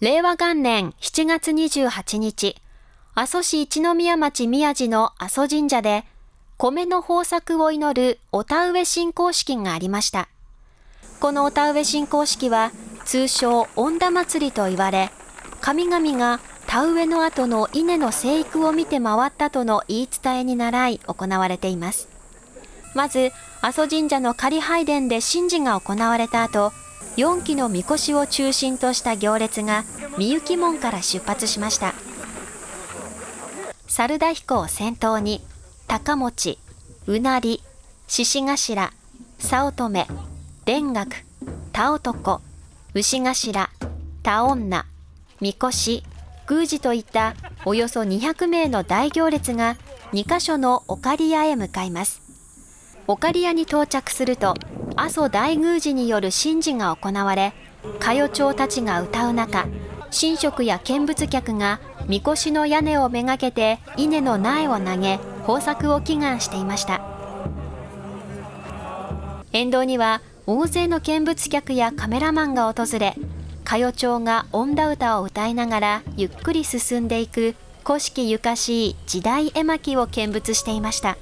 令和元年7月28日、阿蘇市一宮町宮地の阿蘇神社で、米の豊作を祈るお田植え信仰式がありました。このお田植え信仰式は、通称恩田祭りと言われ、神々が田植えの後の稲の生育を見て回ったとの言い伝えに倣い行われています。まず、阿蘇神社の仮拝殿で神事が行われた後、4基の神輿を中心とした行列がみゆき門から出発しました。猿田彦を先頭に、高持、うなり、獅子頭、早乙女、田楽、田男、牛頭、田女、みこし、宮司といったおよそ200名の大行列が2カ所のオカリアへ向かいます。オカリアに到着すると、阿蘇大宮司による神事が行われ、歌謡町たちが歌う中、神職や見物客がみこしの屋根をめがけて稲の苗を投げ、豊作を祈願していました。沿道には大勢の見物客やカメラマンが訪れ、歌謡町が音田歌を歌いながらゆっくり進んでいく古式ゆかしい時代絵巻を見物していました。